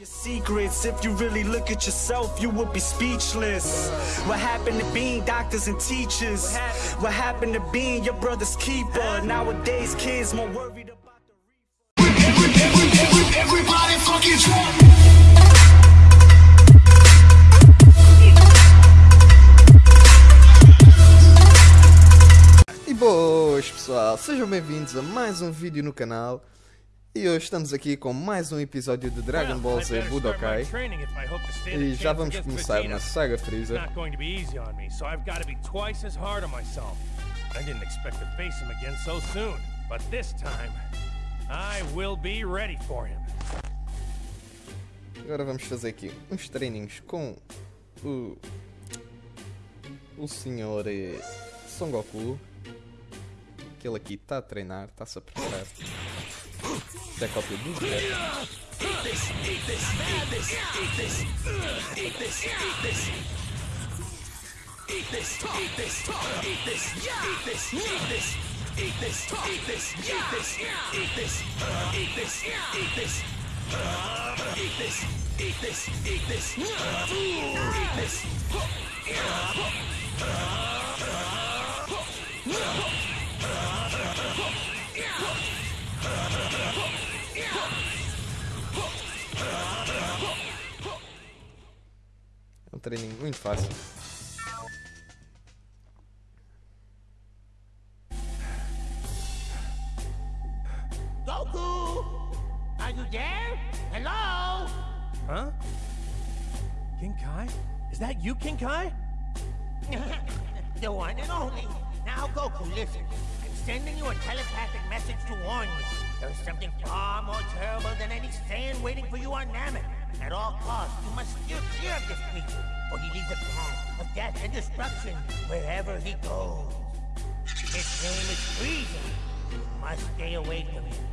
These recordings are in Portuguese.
Your secrets, if you really look at yourself, you would be speechless. What happened to being doctors and teachers? What happened to being your brother's keeper? Nowadays, kids more worried about the Everybody fucking drunk. E boas pessoal, sejam bem-vindos a mais um vídeo no canal E hoje estamos aqui com mais um episódio de Dragon Ball Z Budokai E já vamos começar na Saga. I didn't expect to face him again so soon, but this time, I will be ready for him. Agora vamos fazer aqui uns treininhos com o... O senhor eh, Son Goku Que ele aqui está a treinar, está-se a preparar é cópia do Vegeta É um treininho muito fácil Goku! Are you there? Hello? Huh? King Kai? Is that you, King Kai? the one and only. Now, Goku, listen. I'm sending you a telepathic message to warn you. There's something far more terrible than any Saiyan waiting for you on Namek. At all costs, you must steer clear of this creature, for he leaves a path of death and destruction wherever he goes. His name is Frieza. You must stay away from him.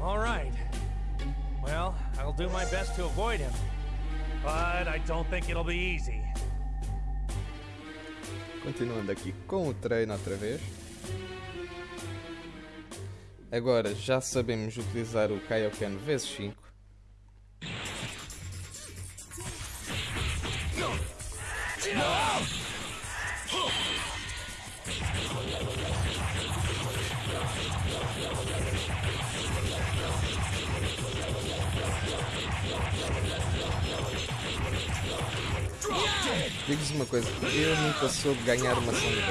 All right. Well, I'll do my best to avoid him. But I don't think it'll be easy. Continuando aqui com o treino outra vez. Agora já sabemos utilizar o Kaioken vezes 5. Eu nunca soube ganhar uma verde.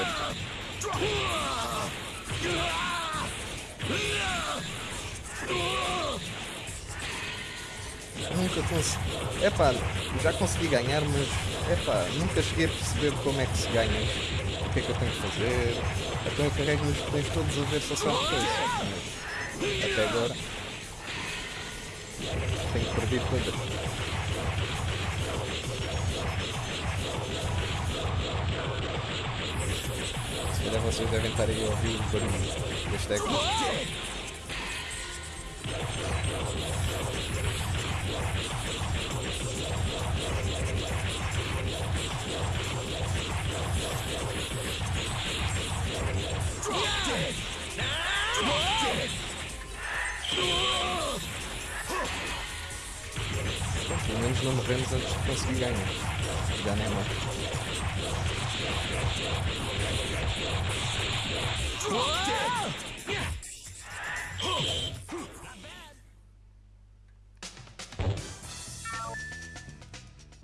Nunca consegui. Epá, já consegui ganhar, mas epá, nunca cheguei a perceber como é que se ganha. O que é que eu tenho que fazer? Então eu carrego nos botões todos a ver se eu. Mas até agora tenho perdido todas. Calhar vocês devem estar aí a ouvir o barulho das teclas. Pelo menos não morremos antes de conseguir ganhar. Já nem é mais.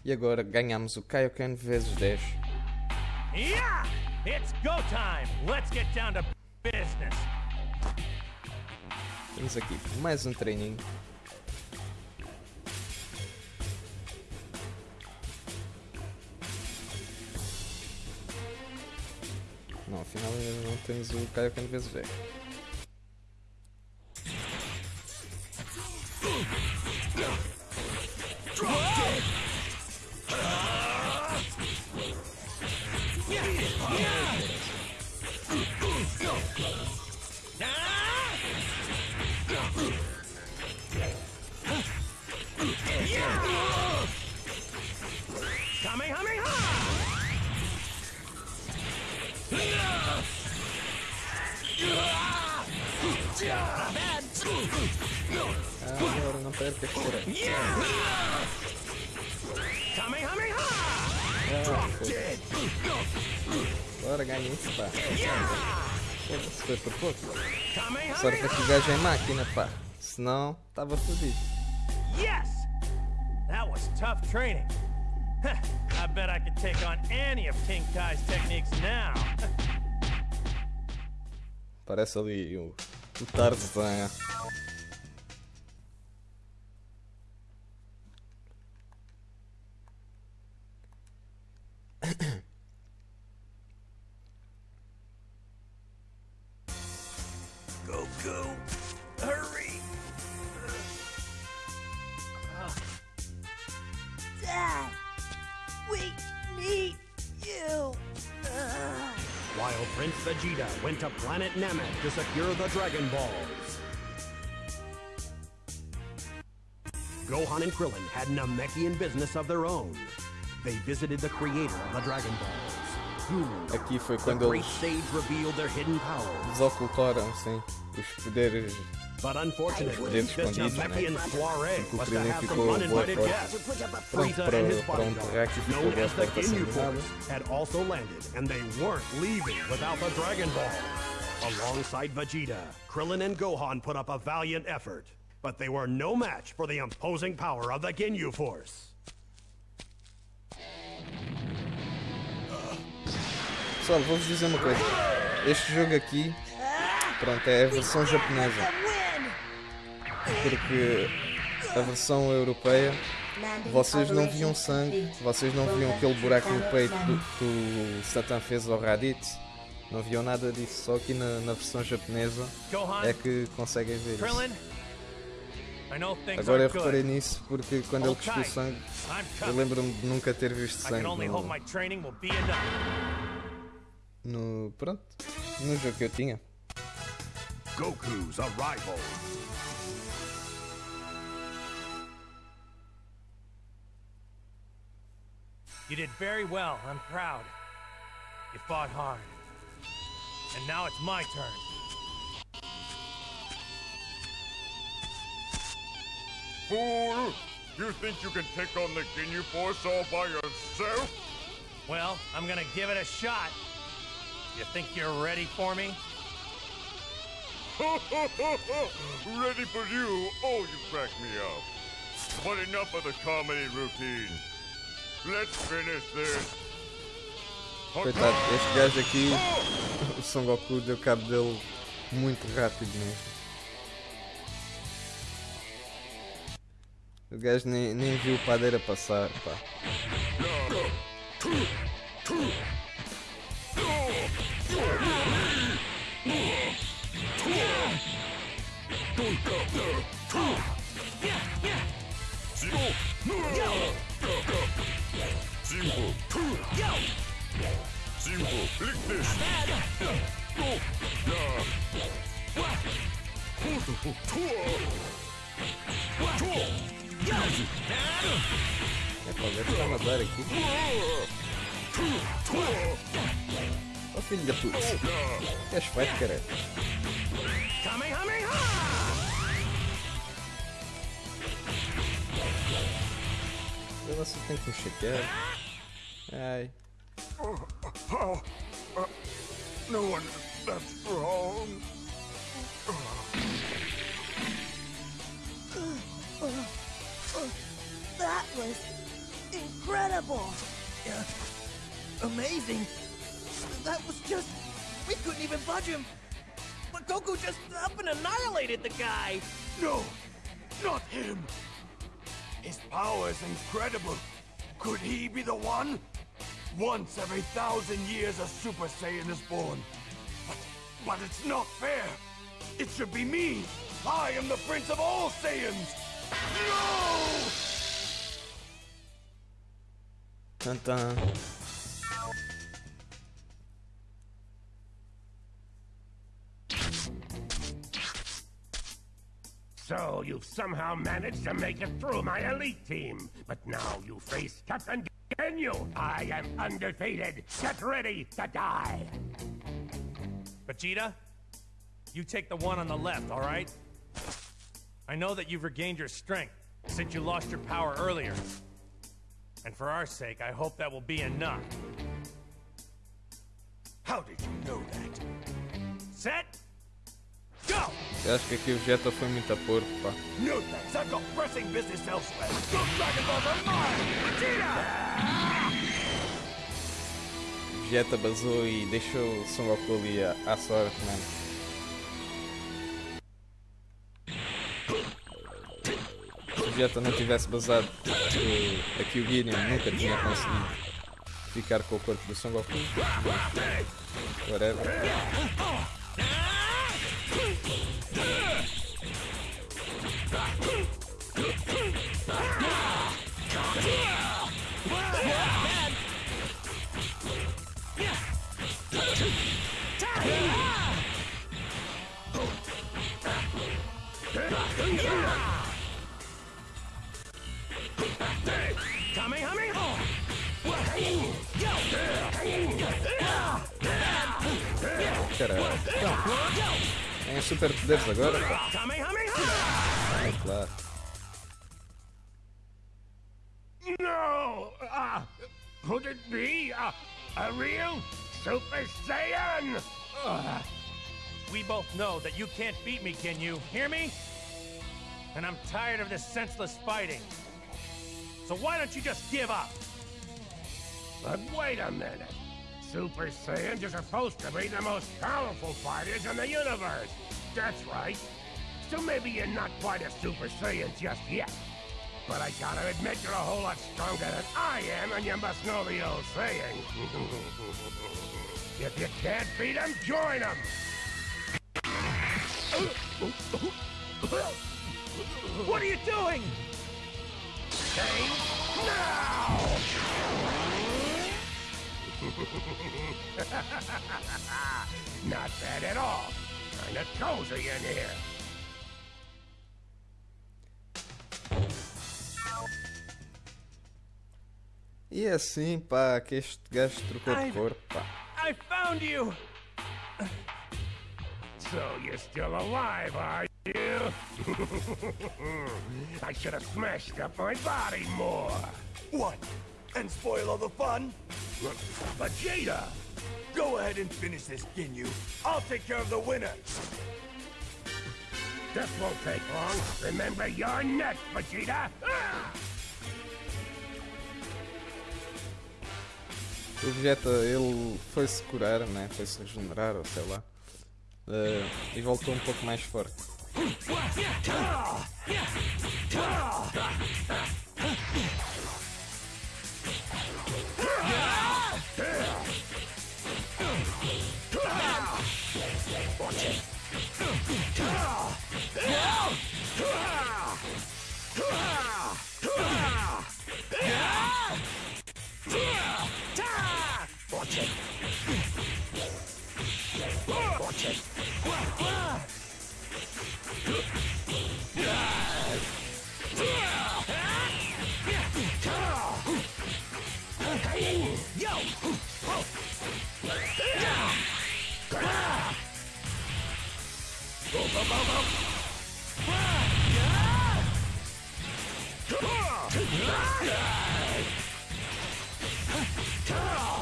E agora ganhamos o Kaioken vezes 10. Yeah! It's go time! Let's get down to business! Temos aqui mais um treininho. Não, afinal não temos o Kaioken vezes 10. Por aí. Kamehameha! Ah. Bora, ganha isso, pá. Foda-se, foi por pouco. Sorte é que o gajo é máquina, pá. Senão, estava fodido. Yes! That was tough training. I bet I could take on any of King Kai's techniques now. Parece ali o, o Tarzan. Prince Vegeta went to planet Namek to secure the Dragon Balls. Gohan and Krillin had Namekian business of their own. They visited the creator of the Dragon Balls, who, Aqui foi the quando great eles sage revealed their hidden powers. desocultaram, sim, os poderes. But unfortunately, Deves this escondidos, né? Namekian soiree Porque o was to Krillin have some uninvited guests. Frieza para, and his bodyguard, known as the Ginyu. Force, had also landed, and they weren't leaving without the Dragon Ball. Alongside Vegeta, Krillin and Gohan put up a valiant effort, but they were no match for the imposing power of the Ginyu Force. Pessoal, vou-vos dizer uma coisa. Este jogo aqui, pronto, é a versão japonesa. Porque a versão europeia, vocês não viam sangue, vocês não viam aquele buraco no peito que o Satan fez ao Raditz. Não viam nada disso, só aqui na, na versão japonesa é que conseguem ver isso. Agora eu reparei nisso porque quando ele cuspiu sangue, eu lembro-me de nunca ter visto I sangue can only hope no, my training will be enough. no. Pronto, no jogo que eu tinha. Goku's arrival. You did very well. I'm proud. You fought hard. And now it's my turn. Fool! You think you can take on the Ginyu Force all by yourself? Well, I'm gonna give it a shot. You think you're ready for me? Ready for you? Oh, you crack me up. But enough of the comedy routine. Let's finish this. Coitado, este gajo aqui, o Son Goku deu cabo dele muito rápido mesmo. O gajo nem, nem viu o padeira passar, pá. Simple, lick this. É o a nadar aqui. Ó filho da puta. Que feito, caralho. Kamehameha! Eu não sei tem que chatear. Ai. How? Uh, no one. That's wrong. That was incredible. Yeah. Amazing. That was just. We couldn't even budge him. But Goku just up and annihilated the guy. No, not him. His power is incredible. Could he be the one? Once every thousand years a Super Saiyan is born. But, but it's not fair. It should be me. I am the Prince of all Saiyans. No! Tan tan. So you've somehow managed to make it through my elite team. But now you face Captain Ginyu. I am undefeated. Get ready to die. Vegeta, you take the one on the left, all right? I know that you've regained your strength since you lost your power earlier. And for our sake, I hope that will be enough. How did you know that? Set! Eu acho que aqui o Vegeta foi muito a porco, pá. No thanks, I've got pressing business elsewhere. Those Dragon Balls are mine! Vegeta! Vegeta basou e deixou o Son Goku ali à, à sorte, mano. Se o Vegeta não tivesse basado eh, aqui o Gideon, nunca tinha conseguido ficar com o corpo do Son Goku. Whatever. Caralho. Tem super poderes agora? pá. É claro. No! Uh, could it be a, a real Super Saiyan? Uh, We both know that you can't beat me, can you? Hear me? And I'm tired of this senseless fighting. So why don't you just give up? but wait a minute. Super Saiyans are supposed to be the most powerful fighters in the universe. That's right. So maybe you're not quite a Super Saiyan just yet. But I gotta admit you're a whole lot stronger than I am, and you must know the old saying. if you can't beat 'em, join 'em. What are you doing? Change now! Not bad at all. Kinda cozy in here. E é assim, pá, que este gajo trocou de pá. I found you! So you're still alive, are you? I should have smashed up my body more. What? And spoil all the fun? Vegeta! Go ahead and finish this, Ginyu. I'll take care of the winner. This won't take long. Remember your neck, Vegeta! Ah! O Vegeta, ele foi-se curar, né? Foi-se regenerar, ou sei lá. Eh, e voltou um pouco mais forte.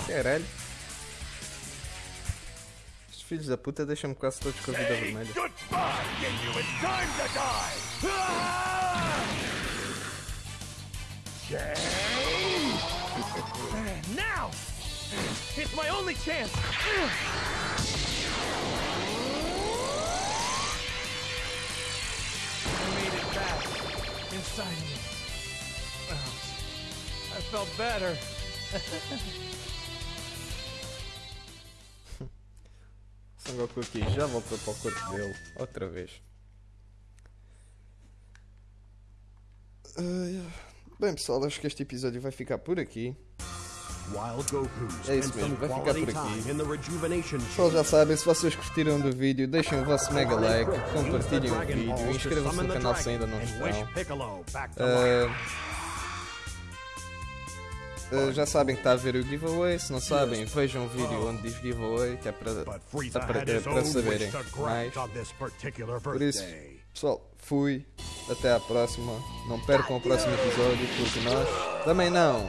Caralho. Estes filhos da puta deixam-me quase todos com a vida vermelha. goodbye, It's my only chance! I made it back. Inside me. I felt better. Son Goku aqui já voltou para o corpo dele, outra vez. Bem pessoal, acho que este episódio vai ficar por aqui. É isso mesmo, vai ficar por aqui. Pessoal já sabem, se vocês curtiram do vídeo, deixem o vosso mega like, compartilhem o vídeo, inscrevam-se no canal se ainda não estão. Ah, já sabem que está a ver o giveaway, se não sabem, vejam o vídeo onde diz giveaway, que é para, Frieza para, saberem mais. Por isso. Pessoal, fui. Até à próxima. Não percam o próximo episódio, porque nós também não.